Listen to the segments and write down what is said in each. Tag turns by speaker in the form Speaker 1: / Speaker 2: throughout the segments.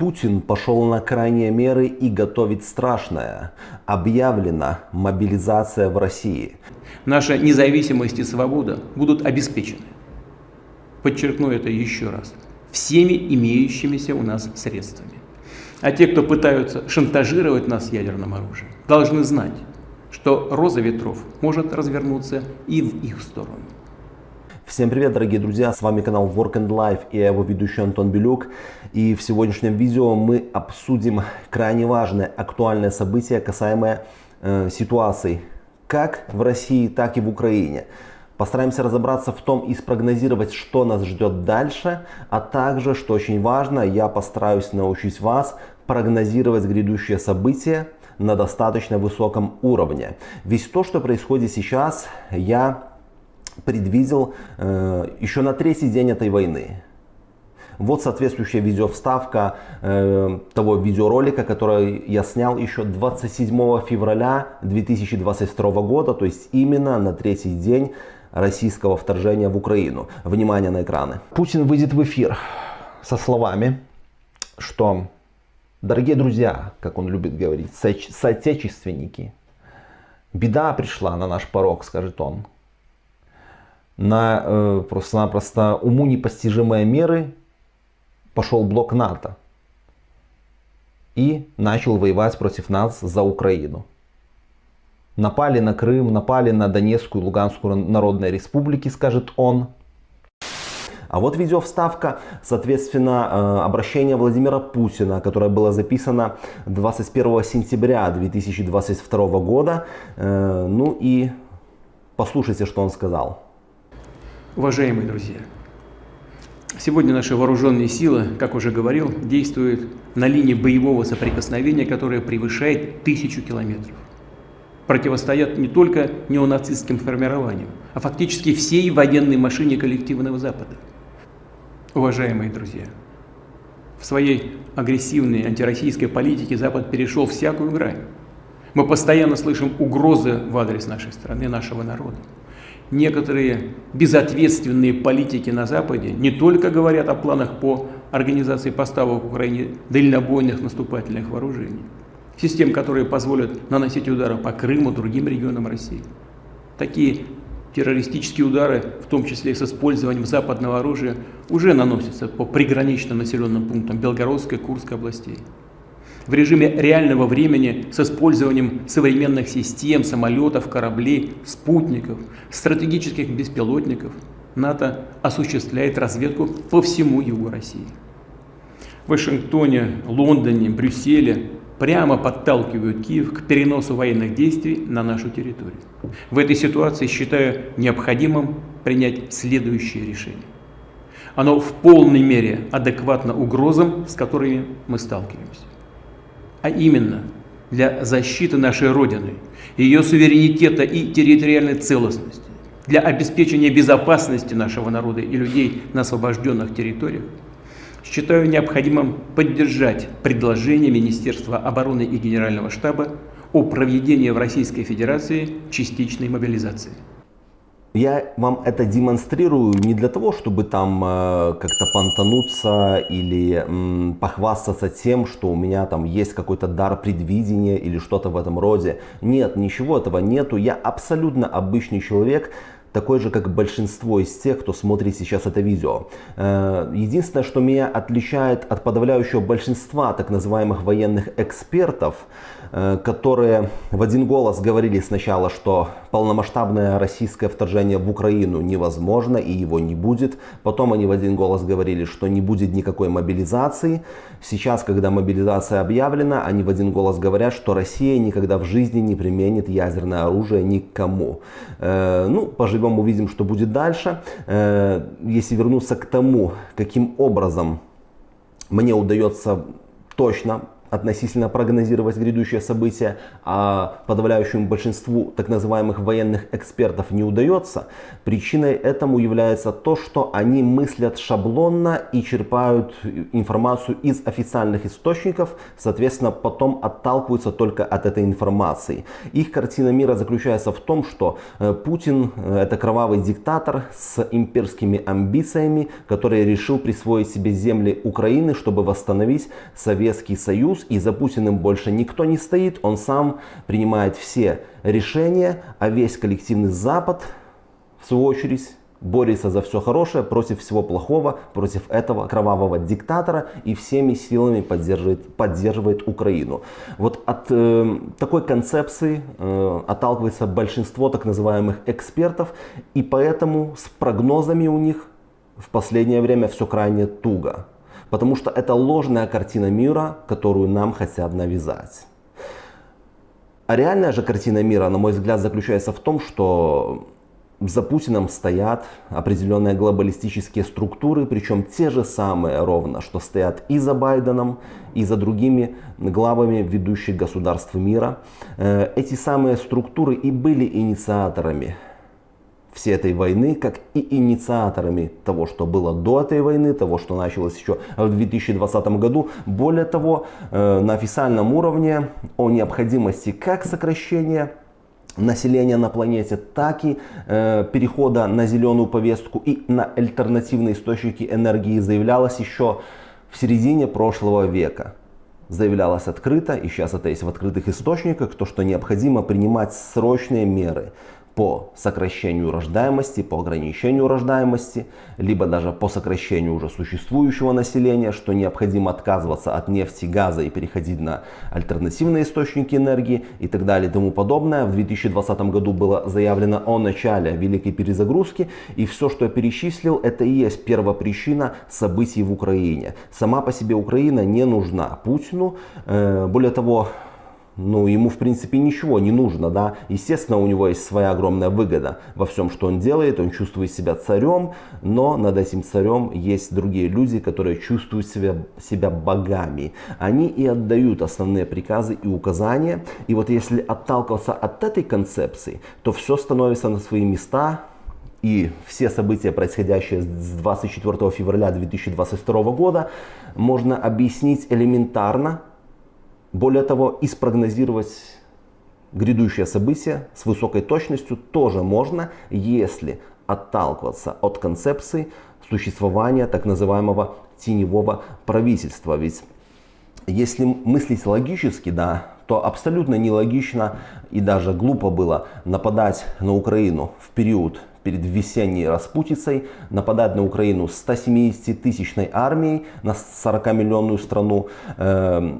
Speaker 1: Путин пошел на крайние меры и готовит страшное. Объявлена мобилизация в России.
Speaker 2: Наша независимость и свобода будут обеспечены. Подчеркну это еще раз. Всеми имеющимися у нас средствами. А те, кто пытаются шантажировать нас ядерным оружием, должны знать, что роза ветров может развернуться и в их сторону.
Speaker 1: Всем привет, дорогие друзья, с вами канал Work and Life и его ведущий Антон Белюк. И в сегодняшнем видео мы обсудим крайне важное, актуальное событие, касаемое э, ситуации как в России, так и в Украине. Постараемся разобраться в том и спрогнозировать, что нас ждет дальше, а также, что очень важно, я постараюсь научить вас прогнозировать грядущие события на достаточно высоком уровне. Ведь то, что происходит сейчас, я предвидел э, еще на третий день этой войны. Вот соответствующая видеовставка э, того видеоролика, который я снял еще 27 февраля 2022 года, то есть именно на третий день российского вторжения в Украину. Внимание на экраны. Путин выйдет в эфир со словами, что, дорогие друзья, как он любит говорить, со соотечественники, беда пришла на наш порог, скажет он на э, просто-напросто уму непостижимые меры пошел блок НАТО и начал воевать против нас за Украину. Напали на Крым, напали на Донецкую и Луганскую народные республики, скажет он. А вот видеовставка, соответственно, э, обращение Владимира Путина, которое было записано 21 сентября 2022 года. Э, ну и послушайте, что он сказал.
Speaker 2: Уважаемые друзья, сегодня наши вооруженные силы, как уже говорил, действуют на линии боевого соприкосновения, которая превышает тысячу километров. Противостоят не только неонацистским формированиям, а фактически всей военной машине коллективного Запада. Уважаемые друзья, в своей агрессивной антироссийской политике Запад перешел всякую грань. Мы постоянно слышим угрозы в адрес нашей страны, нашего народа некоторые безответственные политики на Западе не только говорят о планах по организации поставок Украине дальнобойных наступательных вооружений, систем, которые позволят наносить удары по Крыму, другим регионам России. Такие террористические удары, в том числе с использованием западного оружия, уже наносятся по приграничным населенным пунктам Белгородской, Курской областей в режиме реального времени с использованием современных систем, самолетов, кораблей, спутников, стратегических беспилотников, НАТО осуществляет разведку по всему югу России. В Вашингтоне, Лондоне, Брюсселе прямо подталкивают Киев к переносу военных действий на нашу территорию. В этой ситуации считаю необходимым принять следующее решение. Оно в полной мере адекватно угрозам, с которыми мы сталкиваемся а именно для защиты нашей Родины, ее суверенитета и территориальной целостности, для обеспечения безопасности нашего народа и людей на освобожденных территориях, считаю необходимым поддержать предложение Министерства обороны и Генерального штаба о проведении в Российской Федерации частичной мобилизации.
Speaker 1: Я вам это демонстрирую не для того, чтобы там э, как-то понтануться или э, похвастаться тем, что у меня там есть какой-то дар предвидения или что-то в этом роде. Нет, ничего этого нету. Я абсолютно обычный человек, такой же, как большинство из тех, кто смотрит сейчас это видео. Э, единственное, что меня отличает от подавляющего большинства так называемых военных экспертов, э, которые в один голос говорили сначала, что полномасштабное российское вторжение в Украину невозможно и его не будет. Потом они в один голос говорили, что не будет никакой мобилизации. Сейчас, когда мобилизация объявлена, они в один голос говорят, что Россия никогда в жизни не применит ядерное оружие никому. Э, ну, поживем поживем, увидим, что будет дальше. Э, если вернуться к тому, каким образом мне удается точно относительно прогнозировать грядущее событие, а подавляющему большинству так называемых военных экспертов не удается, причиной этому является то, что они мыслят шаблонно и черпают информацию из официальных источников, соответственно, потом отталкиваются только от этой информации. Их картина мира заключается в том, что э, Путин э, это кровавый диктатор с имперскими амбициями, который решил присвоить себе земли Украины, чтобы восстановить Советский Союз Союз, и за Путиным больше никто не стоит, он сам принимает все решения, а весь коллективный Запад, в свою очередь, борется за все хорошее против всего плохого, против этого кровавого диктатора и всеми силами поддерживает, поддерживает Украину. Вот от э, такой концепции э, отталкивается большинство так называемых экспертов, и поэтому с прогнозами у них в последнее время все крайне туго. Потому что это ложная картина мира, которую нам хотят навязать. А реальная же картина мира, на мой взгляд, заключается в том, что за Путиным стоят определенные глобалистические структуры, причем те же самые ровно, что стоят и за Байденом, и за другими главами ведущих государств мира. Э, эти самые структуры и были инициаторами всей этой войны, как и инициаторами того, что было до этой войны, того, что началось еще в 2020 году. Более того, э, на официальном уровне о необходимости как сокращения населения на планете, так и э, перехода на зеленую повестку и на альтернативные источники энергии заявлялось еще в середине прошлого века. Заявлялось открыто, и сейчас это есть в открытых источниках, то, что необходимо принимать срочные меры по сокращению рождаемости, по ограничению рождаемости, либо даже по сокращению уже существующего населения, что необходимо отказываться от нефти, газа и переходить на альтернативные источники энергии и так далее и тому подобное. В 2020 году было заявлено о начале великой перезагрузки, и все, что я перечислил, это и есть первопричина событий в Украине. Сама по себе Украина не нужна Путину. Э, более того, ну, ему, в принципе, ничего не нужно, да. Естественно, у него есть своя огромная выгода во всем, что он делает. Он чувствует себя царем, но над этим царем есть другие люди, которые чувствуют себя, себя богами. Они и отдают основные приказы и указания. И вот если отталкиваться от этой концепции, то все становится на свои места, и все события, происходящие с 24 февраля 2022 года, можно объяснить элементарно более того, и спрогнозировать грядущее событие с высокой точностью тоже можно, если отталкиваться от концепции существования так называемого теневого правительства. Ведь если мыслить логически, да, то абсолютно нелогично и даже глупо было нападать на Украину в период перед весенней распутицей, нападать на Украину 170-тысячной армией на 40-миллионную страну, э,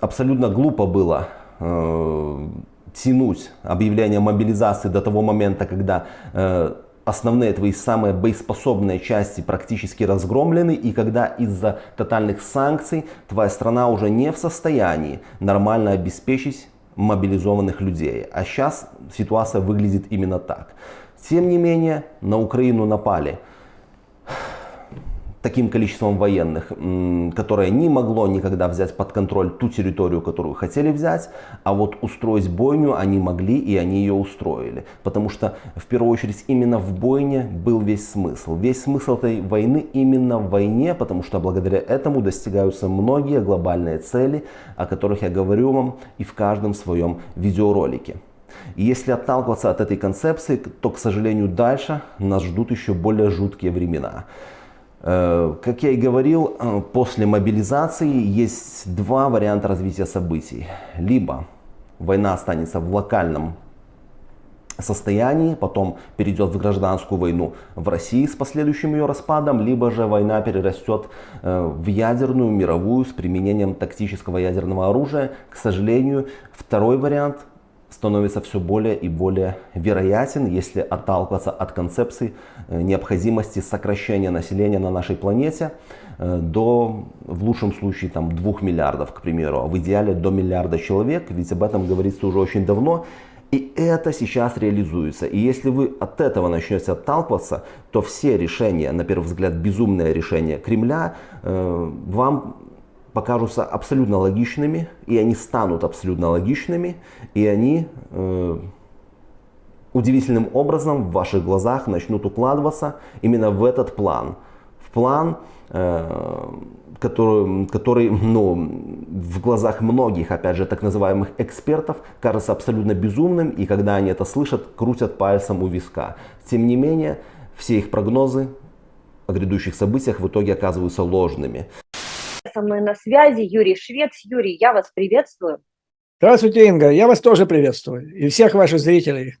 Speaker 1: абсолютно глупо было э, тянуть объявление мобилизации до того момента, когда э, основные твои самые боеспособные части практически разгромлены, и когда из-за тотальных санкций твоя страна уже не в состоянии нормально обеспечить мобилизованных людей. А сейчас ситуация выглядит именно так. Тем не менее, на Украину напали таким количеством военных, которое не могло никогда взять под контроль ту территорию, которую хотели взять, а вот устроить бойню они могли и они ее устроили. Потому что в первую очередь именно в бойне был весь смысл. Весь смысл этой войны именно в войне, потому что благодаря этому достигаются многие глобальные цели, о которых я говорю вам и в каждом своем видеоролике. Если отталкиваться от этой концепции, то, к сожалению, дальше нас ждут еще более жуткие времена. Э, как я и говорил, э, после мобилизации есть два варианта развития событий. Либо война останется в локальном состоянии, потом перейдет в гражданскую войну в России с последующим ее распадом, либо же война перерастет э, в ядерную, мировую, с применением тактического ядерного оружия. К сожалению, второй вариант становится все более и более вероятен, если отталкиваться от концепции э, необходимости сокращения населения на нашей планете э, до, в лучшем случае, там, 2 миллиардов, к примеру, а в идеале до миллиарда человек, ведь об этом говорится уже очень давно. И это сейчас реализуется. И если вы от этого начнете отталкиваться, то все решения, на первый взгляд безумное решение Кремля, э, вам покажутся абсолютно логичными, и они станут абсолютно логичными, и они э, удивительным образом в ваших глазах начнут укладываться именно в этот план. В план, э, который, который ну, в глазах многих, опять же, так называемых экспертов, кажется абсолютно безумным, и когда они это слышат, крутят пальцем у виска. Тем не менее, все их прогнозы о грядущих событиях в итоге оказываются ложными.
Speaker 3: Со мной на связи Юрий Швец. Юрий, я вас приветствую.
Speaker 4: Здравствуйте, Инга. Я вас тоже приветствую. И всех ваших зрителей.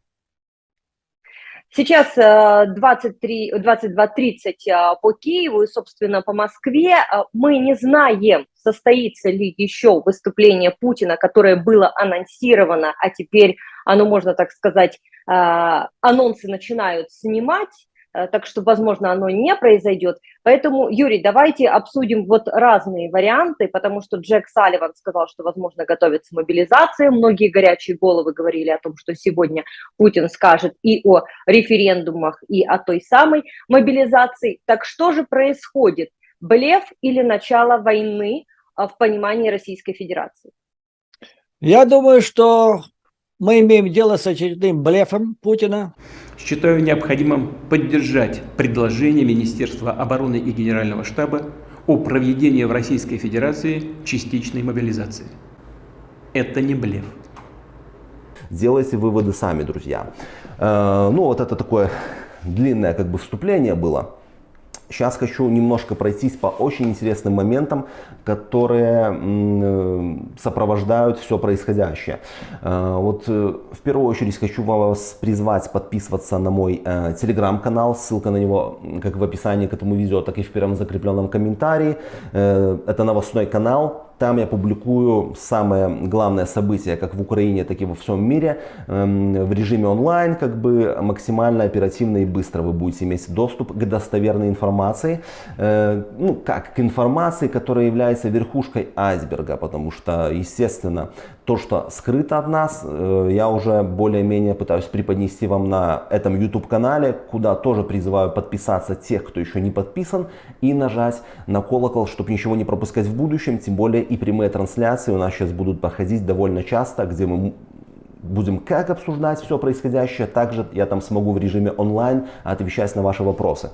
Speaker 3: Сейчас 23, э, 22.30 э, по Киеву и, собственно, по Москве. Э, мы не знаем, состоится ли еще выступление Путина, которое было анонсировано, а теперь оно, можно так сказать, анонсы начинают снимать. Э, так что, возможно, оно не произойдет. Поэтому, Юрий, давайте обсудим вот разные варианты, потому что Джек Салливан сказал, что, возможно, готовится мобилизация. Многие горячие головы говорили о том, что сегодня Путин скажет и о референдумах, и о той самой мобилизации. Так что же происходит? Блеф или начало войны э, в понимании Российской Федерации?
Speaker 4: Я думаю, что мы имеем дело с очередным блефом Путина.
Speaker 2: Считаю необходимым поддержать предложение Министерства обороны и Генерального штаба о проведении в Российской Федерации частичной мобилизации. Это не блеф.
Speaker 1: Делайте выводы сами, друзья. Э, ну, вот это такое длинное как бы вступление было. Сейчас хочу немножко пройтись по очень интересным моментам, которые э, сопровождают все происходящее. Э, вот э, в первую очередь хочу вас призвать подписываться на мой телеграм-канал. Ссылка на него как в описании к этому видео, так и в первом закрепленном комментарии. Это новостной канал там я публикую самое главное событие как в Украине, так и во всем мире эм, в режиме онлайн, как бы максимально оперативно и быстро вы будете иметь доступ к достоверной информации. Ну, как к информации, которая является верхушкой айсберга, потому что, естественно, то, что скрыто от нас, э, я уже более-менее пытаюсь преподнести вам на этом YouTube-канале, куда тоже призываю подписаться тех, кто еще не подписан, и нажать на колокол, чтобы ничего не пропускать в будущем, тем более и прямые трансляции у нас сейчас будут проходить довольно часто, где мы будем как обсуждать все происходящее, также я там смогу в режиме онлайн отвечать на ваши вопросы.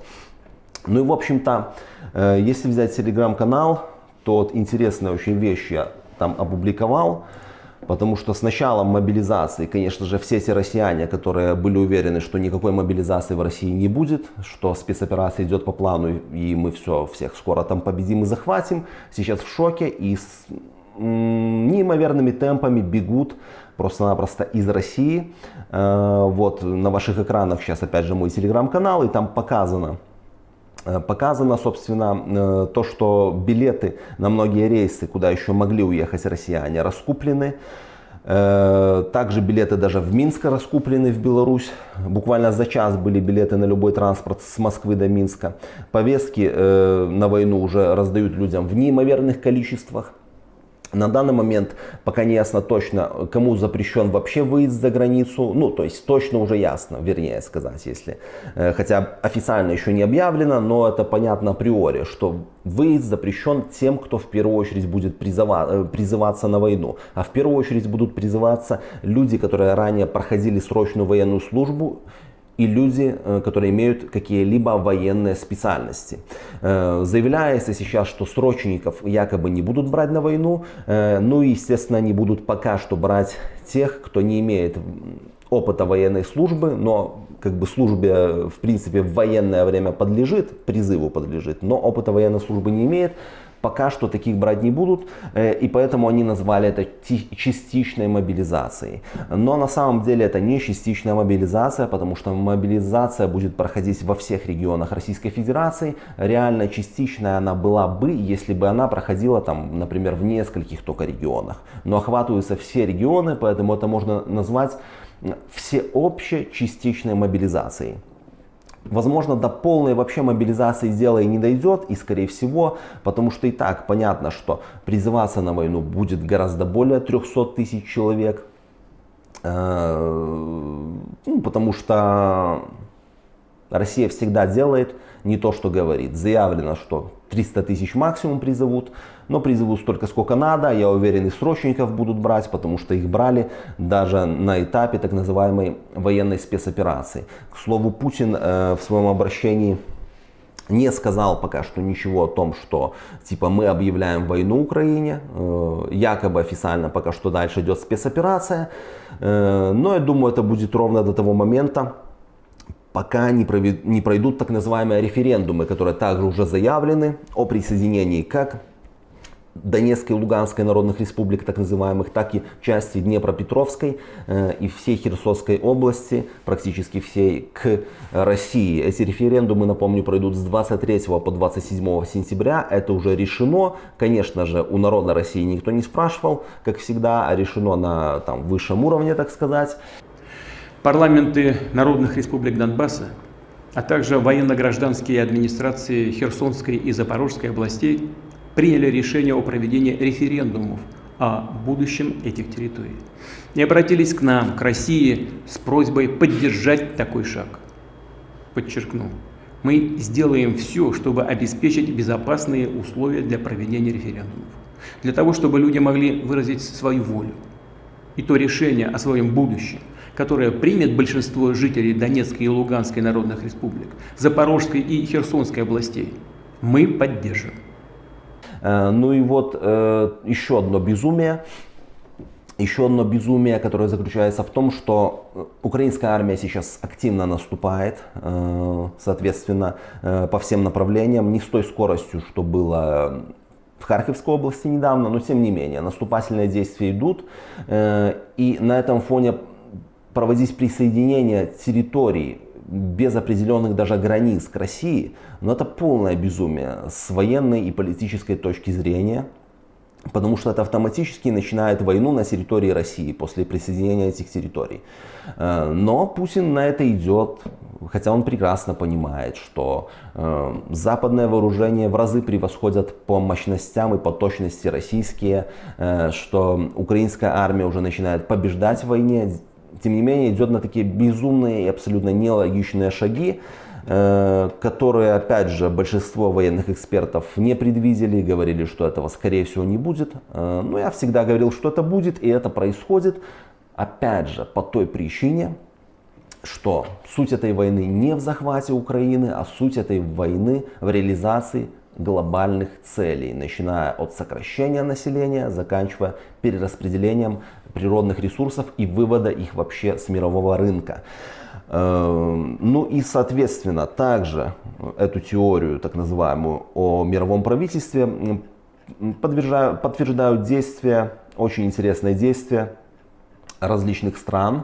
Speaker 1: Ну и в общем-то, э, если взять телеграм-канал, то вот интересные очень вещи я там опубликовал. Потому что с началом мобилизации, конечно же, все те россияне, которые были уверены, что никакой мобилизации в России не будет, что спецоперация идет по плану и мы все, всех скоро там победим и захватим, сейчас в шоке и с неимоверными темпами бегут просто-напросто из России. Э, вот на ваших экранах сейчас опять же мой телеграм-канал и там показано, показано, собственно, э, то, что билеты на многие рейсы, куда еще могли уехать россияне, раскуплены. Э, также билеты даже в Минск раскуплены в Беларусь. Буквально за час были билеты на любой транспорт с Москвы до Минска. Повестки на войну уже раздают людям в неимоверных количествах. На данный момент пока не ясно точно, кому запрещен вообще выезд за границу. Ну, то есть точно уже ясно, вернее сказать, если. Э, хотя официально еще не объявлено, но это понятно априори, что выезд запрещен тем, кто в первую очередь будет призыва, э, призываться на войну. А в первую очередь будут призываться люди, которые ранее проходили срочную военную службу и люди, э, которые имеют какие-либо военные специальности. Э, заявляется сейчас, что срочников якобы не будут брать на войну, э, ну и, естественно, они будут пока что брать тех, кто не имеет опыта военной службы, но как бы службе, в принципе, в военное время подлежит, призыву подлежит, но опыта военной службы не имеет, пока что таких брать не будут, э, и поэтому они назвали это частичной мобилизацией. Но на самом деле это не частичная мобилизация, потому что мобилизация будет проходить во всех регионах Российской Федерации. Реально частичная она была бы, если бы она проходила там, например, в нескольких только регионах. Но охватываются все регионы, поэтому это можно назвать всеобщей частичной мобилизацией. Возможно, до полной вообще мобилизации дела и не дойдет, и скорее всего, потому что и так понятно, что призываться на войну будет гораздо более 300 тысяч человек, э, ну, потому что Россия всегда делает не то, что говорит. Заявлено, что 300 тысяч максимум призовут, но призовут столько, сколько надо. Я уверен, и срочников будут брать, потому что их брали даже на этапе так называемой военной спецоперации. К слову, Путин э, в своем обращении не сказал пока что ничего о том, что типа мы объявляем войну Украине, э, якобы официально пока что дальше идет спецоперация, э, но я думаю это будет ровно до того момента, пока не, провед... не пройдут так называемые референдумы, которые также уже заявлены о присоединении как Донецкой и Луганской народных республик, так называемых, так и части Днепропетровской э, и всей Херсонской области, практически всей, к России. Эти референдумы, напомню, пройдут с 23 по 27 сентября. Это уже решено. Конечно же, у народа России никто не спрашивал, как всегда, а решено на там, высшем уровне, так сказать.
Speaker 2: Парламенты народных республик Донбасса, а также военно-гражданские администрации Херсонской и Запорожской областей приняли решение о проведении референдумов о будущем этих территорий и обратились к нам, к России, с просьбой поддержать такой шаг. Подчеркну, мы сделаем все, чтобы обеспечить безопасные условия для проведения референдумов, для того, чтобы люди могли выразить свою волю. И то решение о своем будущем, которое примет большинство жителей Донецкой и Луганской народных республик, Запорожской и Херсонской областей, мы поддержим.
Speaker 1: Э, ну и вот э, еще одно безумие. Еще одно безумие, которое заключается в том, что украинская армия сейчас активно наступает, э, соответственно, по всем направлениям, не с той скоростью, что было в Харьковской области недавно, но тем не менее, наступательные действия идут. И на этом фоне проводить присоединение территорий без определенных даже границ к России, но это полное безумие с военной и политической точки зрения, потому что это автоматически начинает войну на территории России после присоединения этих территорий. Э, но Путин на это идет, хотя он прекрасно понимает, что э, западное вооружение в разы превосходят по мощностям и по точности российские, э, что украинская армия уже начинает побеждать в войне, тем не менее идет на такие безумные и абсолютно нелогичные шаги, э, которые, опять же, большинство военных экспертов не предвидели, говорили, что этого, скорее всего, не будет. Э, но я всегда говорил, что это будет, и это происходит, опять же, по той причине, что суть этой войны не в захвате Украины, а суть этой войны в реализации глобальных целей, начиная от сокращения населения, заканчивая перераспределением природных ресурсов и вывода их вообще с мирового рынка. Эм, ну и, соответственно, также эту теорию, так называемую, о мировом правительстве подтверждают, действия, очень интересные действия различных стран.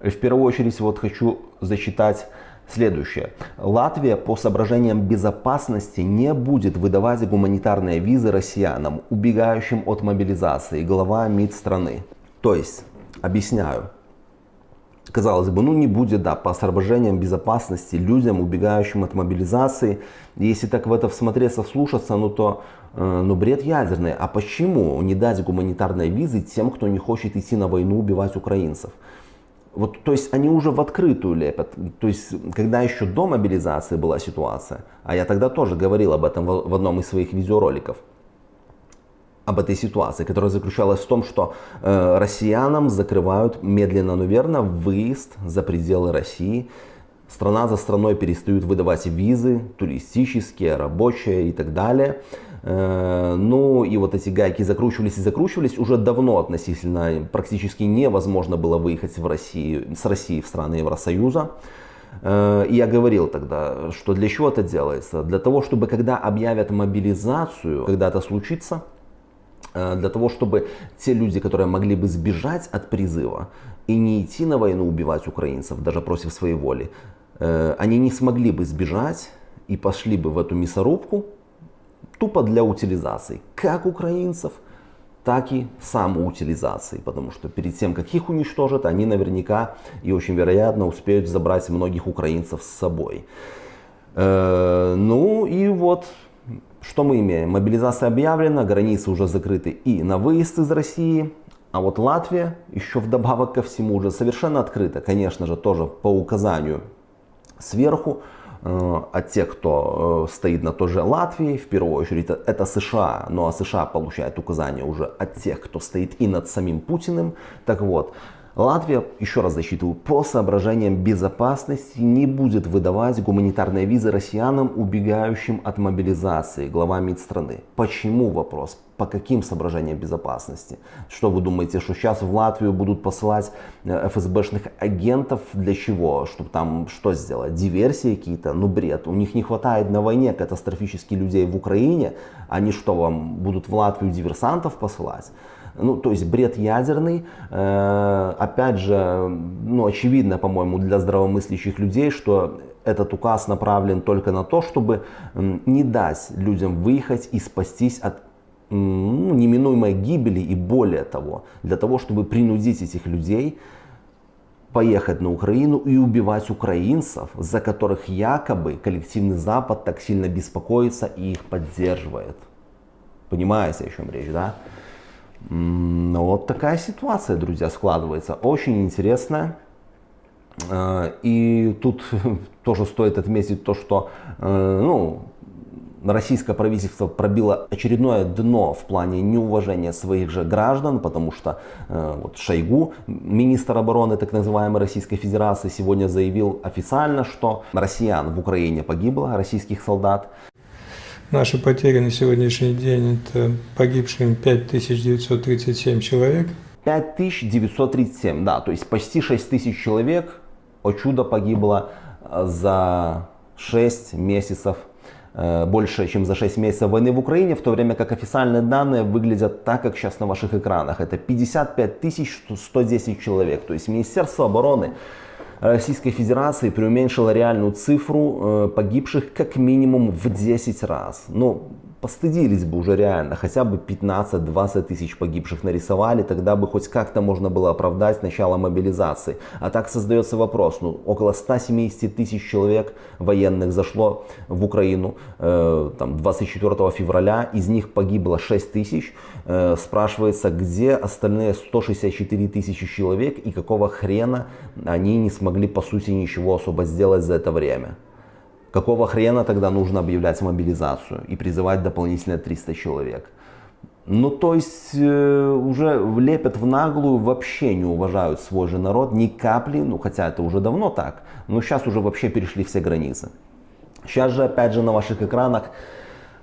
Speaker 1: В первую очередь вот хочу зачитать Следующее. Латвия по соображениям безопасности не будет выдавать гуманитарные визы россиянам, убегающим от мобилизации, глава МИД страны. То есть, объясняю, казалось бы, ну не будет, да, по соображениям безопасности людям, убегающим от мобилизации. Если так в это всмотреться, вслушаться, ну то, э, ну бред ядерный. А почему не дать гуманитарные визы тем, кто не хочет идти на войну убивать украинцев? Вот, то есть они уже в открытую лепят. То есть, когда еще до мобилизации была ситуация, а я тогда тоже говорил об этом в, в одном из своих видеороликов, об этой ситуации, которая заключалась в том, что э, россиянам закрывают медленно, но верно выезд за пределы России. Страна за страной перестают выдавать визы, туристические, рабочие и так далее. Э, ну и вот эти гайки закручивались и закручивались. Уже давно относительно практически невозможно было выехать в России, с России в страны Евросоюза. Э, я говорил тогда, что для чего это делается? Для того, чтобы когда объявят мобилизацию, когда это случится, для того, чтобы те люди, которые могли бы сбежать от призыва и не идти на войну убивать украинцев, даже против своей воли, э, они не смогли бы сбежать и пошли бы в эту мясорубку тупо для утилизации, как украинцев, так и самоутилизации, потому что перед тем, как их уничтожат, они наверняка и очень вероятно успеют забрать многих украинцев с собой. Э, ну и вот что мы имеем? Мобилизация объявлена, границы уже закрыты и на выезд из России. А вот Латвия еще вдобавок ко всему уже совершенно открыта, конечно же, тоже по указанию сверху. А те, кто стоит на той же Латвии, в первую очередь, это США. Ну а США получает указания уже от тех, кто стоит и над самим Путиным. Так вот, Латвия, еще раз засчитываю, по соображениям безопасности не будет выдавать гуманитарные визы россиянам, убегающим от мобилизации, глава МИД страны. Почему вопрос? По каким соображениям безопасности? Что вы думаете, что сейчас в Латвию будут посылать э, ФСБшных агентов для чего? Чтобы там что сделать? Диверсии какие-то? Ну бред. У них не хватает на войне катастрофически людей в Украине. Они что, вам будут в Латвию диверсантов посылать? Ну, то есть бред ядерный. Э, опять же, ну, очевидно, по-моему, для здравомыслящих людей, что этот указ направлен только на то, чтобы не дать людям выехать и спастись от ну, неминуемой гибели и более того, для того, чтобы принудить этих людей поехать на Украину и убивать украинцев, за которых якобы коллективный Запад так сильно беспокоится и их поддерживает. Понимаете, о чем речь, да? Ну, вот такая ситуация, друзья, складывается. Очень интересная. Э, и тут тоже стоит отметить то, что э, ну, российское правительство пробило очередное дно в плане неуважения своих же граждан, потому что э, вот Шойгу, министр обороны так называемой Российской Федерации, сегодня заявил официально, что россиян в Украине погибло, российских солдат.
Speaker 5: Наши потери на сегодняшний день это погибшим 5937 человек.
Speaker 1: 5937, да, то есть почти 6 тысяч человек, о чудо, погибло э, за 6 месяцев, э, больше, чем за 6 месяцев войны в Украине, в то время как официальные данные выглядят так, как сейчас на ваших экранах. Это 55 110 человек, то есть Министерство обороны Российской Федерации преуменьшила реальную цифру э, погибших как минимум в 10 раз. Ну, постыдились бы уже реально, хотя бы 15-20 тысяч погибших нарисовали, тогда бы хоть как-то можно было оправдать начало мобилизации. А так создается вопрос, ну около 170 тысяч человек военных зашло в Украину э, там, 24 февраля, из них погибло 6 тысяч. Э, спрашивается, где остальные 164 тысячи человек и какого хрена они не смогли по сути ничего особо сделать за это время. Какого хрена тогда нужно объявлять мобилизацию и призывать дополнительно 300 человек? Ну, то есть э, уже лепят в наглую, вообще не уважают свой же народ ни капли, ну, хотя это уже давно так, но сейчас уже вообще перешли все границы. Сейчас же, опять же, на ваших экранах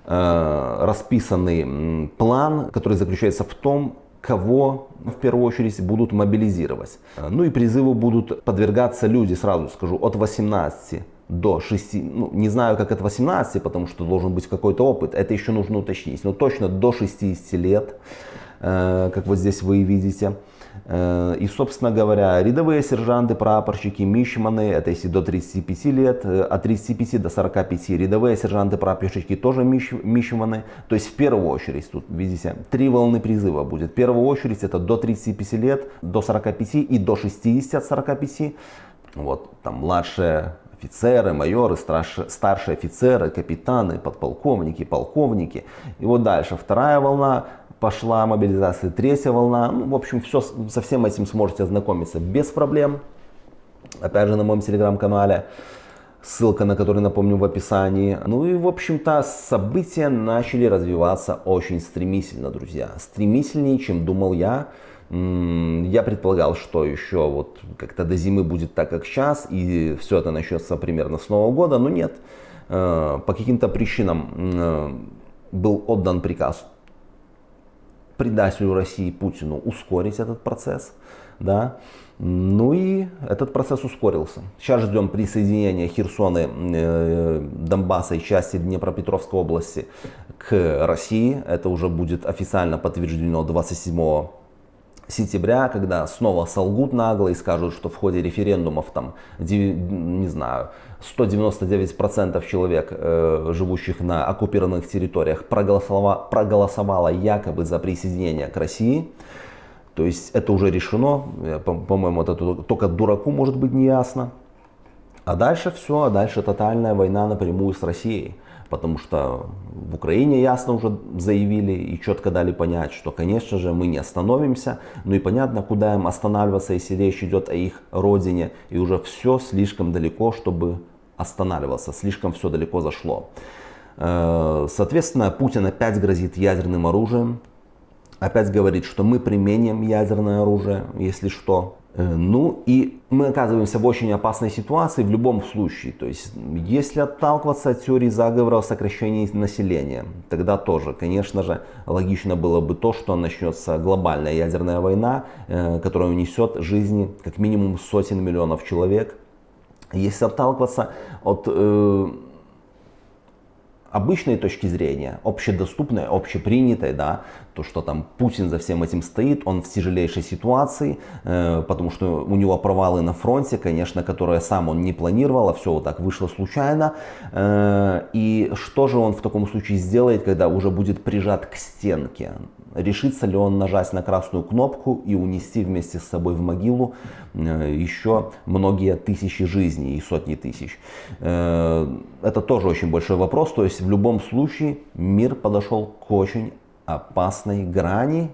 Speaker 1: э, расписанный план, который заключается в том, кого в первую очередь будут мобилизировать. Ну и призыву будут подвергаться люди, сразу скажу, от 18 до 6, ну, не знаю как от 18, потому что должен быть какой-то опыт, это еще нужно уточнить, но точно до 60 лет, э, как вот здесь вы видите. Э, и, собственно говоря, рядовые сержанты, прапорщики, мичманы, это если до 35 лет, э, от 35 до 45, рядовые сержанты, прапорщики тоже мич, мичманы. То есть в первую очередь, тут видите, три волны призыва будет. В первую очередь это до 35 лет, до 45 и до 60 от 45. Вот, там младшие офицеры, майоры, старшие, офицеры, капитаны, подполковники, полковники. И вот дальше вторая волна пошла мобилизация, третья волна. Ну, в общем, все, со всем этим сможете ознакомиться без проблем. Опять же, на моем телеграм-канале. Ссылка на который, напомню, в описании. Ну и, в общем-то, события начали развиваться очень стремительно, друзья. Стремительнее, чем думал я. Я предполагал, что еще вот как-то до зимы будет так, как сейчас, и все это начнется примерно с Нового года, но нет. Э, по каким-то причинам э, был отдан приказ предателю России Путину ускорить этот процесс. Да? Ну и этот процесс ускорился. Сейчас ждем присоединения Херсона, э, Донбасса и части Днепропетровской области к России. Это уже будет официально подтверждено 27 сентября, когда снова солгут нагло и скажут, что в ходе референдумов там, не знаю, 199% человек, э, живущих на оккупированных территориях, проголосовало, проголосовало якобы за присоединение к России. То есть это уже решено, по-моему, это только дураку может быть не ясно. А дальше все, а дальше тотальная война напрямую с Россией потому что в Украине ясно уже заявили и четко дали понять, что, конечно же, мы не остановимся, ну и понятно, куда им останавливаться, если речь идет о их родине, и уже все слишком далеко, чтобы останавливаться, слишком все далеко зашло. Э, соответственно, Путин опять грозит ядерным оружием, опять говорит, что мы применим ядерное оружие, если что. Э, ну и мы оказываемся в очень опасной ситуации в любом случае. То есть, если отталкиваться от теории заговора о сокращении населения, тогда тоже, конечно же, логично было бы то, что начнется глобальная ядерная война, э, которая унесет жизни как минимум сотен миллионов человек. Если отталкиваться от э, обычной точки зрения, общедоступной, общепринятой, да, то, что там Путин за всем этим стоит, он в тяжелейшей ситуации, э, потому что у него провалы на фронте, конечно, которые сам он не планировал, а все вот так вышло случайно. Э, и что же он в таком случае сделает, когда уже будет прижат к стенке? Решится ли он нажать на красную кнопку и унести вместе с собой в могилу э, еще многие тысячи жизней и сотни тысяч? Э, это тоже очень большой вопрос. То есть в любом случае мир подошел к очень опасной грани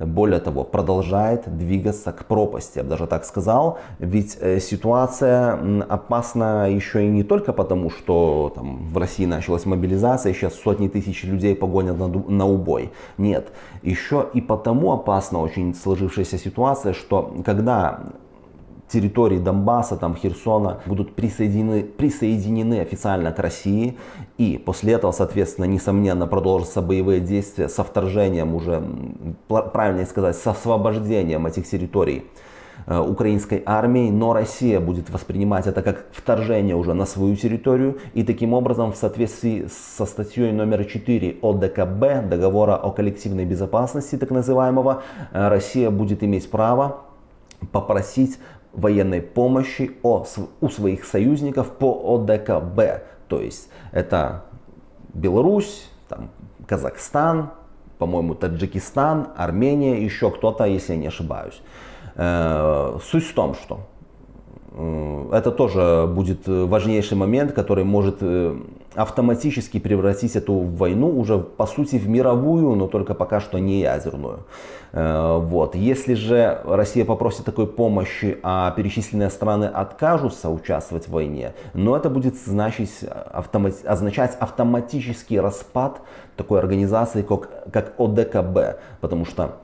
Speaker 1: более того, продолжает двигаться к пропасти, я бы даже так сказал. Ведь э, ситуация опасна еще и не только потому, что там, в России началась мобилизация, сейчас сотни тысяч людей погонят на, на убой. Нет, еще и потому опасна очень сложившаяся ситуация, что когда территории Донбасса, там, Херсона будут присоединены, присоединены официально к России. И после этого, соответственно, несомненно, продолжатся боевые действия со вторжением уже, правильнее сказать, с освобождением этих территорий э, украинской армии, но Россия будет воспринимать это как вторжение уже на свою территорию. И таким образом, в соответствии со статьей номер 4 ОДКБ, договора о коллективной безопасности, так называемого, э, Россия будет иметь право попросить военной помощи у своих союзников по ОДКБ. То есть это Беларусь, там, Казахстан, по-моему, Таджикистан, Армения, еще кто-то, если я не ошибаюсь. Э, суть в том, что это тоже будет важнейший момент, который может э, автоматически превратить эту войну уже по сути в мировую, но только пока что не ядерную. Э, вот. Если же Россия попросит такой помощи, а перечисленные страны откажутся участвовать в войне, но это будет значить, автомат, означать автоматический распад такой организации, как, как ОДКБ, потому что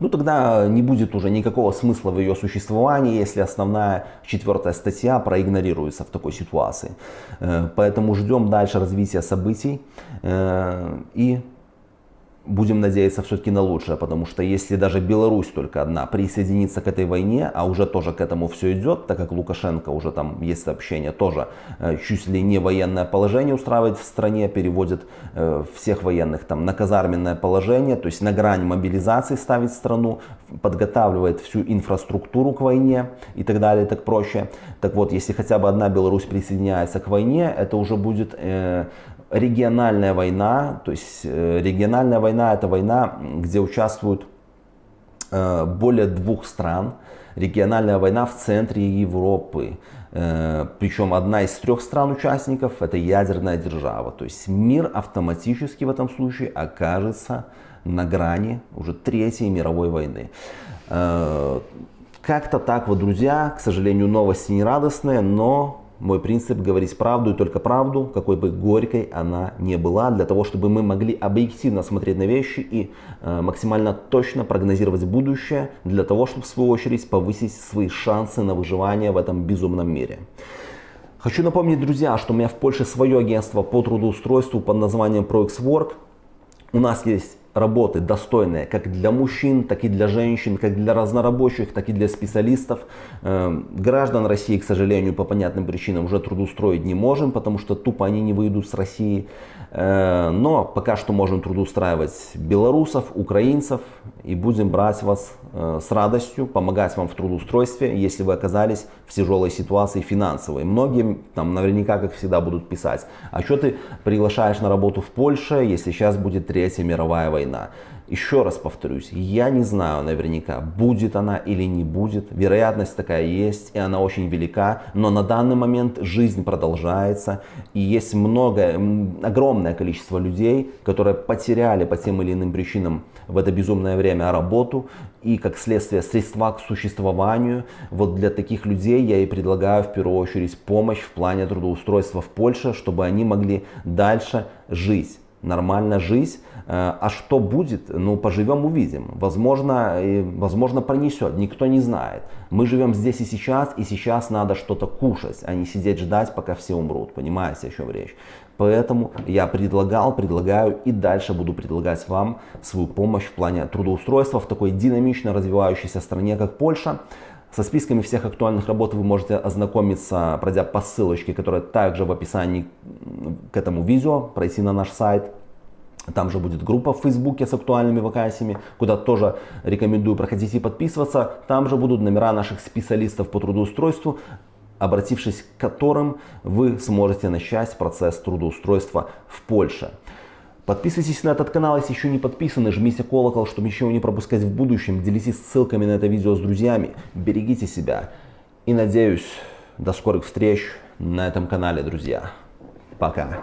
Speaker 1: ну тогда не будет уже никакого смысла в ее существовании, если основная четвертая статья проигнорируется в такой ситуации. Э, поэтому ждем дальше развития событий э, и будем надеяться все-таки на лучшее, потому что если даже Беларусь только одна присоединится к этой войне, а уже тоже к этому все идет, так как Лукашенко уже там есть сообщение, тоже э, чуть ли не военное положение устраивает в стране, переводит э, всех военных там на казарменное положение, то есть на грань мобилизации ставит страну, подготавливает всю инфраструктуру к войне и так далее, так проще. Так вот, если хотя бы одна Беларусь присоединяется к войне, это уже будет э, региональная война, то есть э, региональная война это война, где участвуют э, более двух стран. Региональная война в центре Европы. Э, Причем одна из трех стран-участников это ядерная держава. То есть мир автоматически в этом случае окажется на грани уже Третьей мировой войны. Как-то так вот, друзья, к сожалению, новости не радостные, но мой принцип говорить правду и только правду, какой бы горькой она не была, для того, чтобы мы могли объективно смотреть на вещи и э, максимально точно прогнозировать будущее, для того, чтобы в свою очередь повысить свои шансы на выживание в этом безумном мире. Хочу напомнить, друзья, что у меня в Польше свое агентство по трудоустройству под названием ProXWork. У нас есть работы достойные как для мужчин, так и для женщин, как для разнорабочих, так и для специалистов. Эм, граждан России, к сожалению, по понятным причинам уже трудоустроить не можем, потому что тупо они не выйдут с России. Э, но пока что можем трудоустраивать белорусов, украинцев и будем брать вас э, с радостью, помогать вам в трудоустройстве, если вы оказались в тяжелой ситуации финансовой. Многие там наверняка, как всегда, будут писать, а что ты приглашаешь на работу в Польше, если сейчас будет Третья мировая война? Еще раз повторюсь, я не знаю наверняка, будет она или не будет. Вероятность такая есть, и она очень велика. Но на данный момент жизнь продолжается. И есть много, огромное количество людей, которые потеряли по тем или иным причинам в это безумное время работу и, как следствие, средства к существованию. Вот для таких людей я и предлагаю в первую очередь помощь в плане трудоустройства в Польше, чтобы они могли дальше жить нормально жить. Э, а что будет? Ну, поживем, увидим. Возможно, возможно пронесет, никто не знает. Мы живем здесь и сейчас, и сейчас надо что-то кушать, а не сидеть ждать, пока все умрут. Понимаете, о чем речь? Поэтому я предлагал, предлагаю и дальше буду предлагать вам свою помощь в плане трудоустройства в такой динамично развивающейся стране, как Польша. Со списками всех актуальных работ вы можете ознакомиться, пройдя по ссылочке, которая также в описании к этому видео, пройти на наш сайт. Там же будет группа в Фейсбуке с актуальными вакансиями, куда тоже рекомендую проходить и подписываться. Там же будут номера наших специалистов по трудоустройству, обратившись к которым вы сможете начать процесс трудоустройства в Польше. Подписывайтесь на этот канал, если еще не подписаны, жмите колокол, чтобы ничего не пропускать в будущем, делитесь ссылками на это видео с друзьями, берегите себя и надеюсь, до скорых встреч на этом канале, друзья. Пока.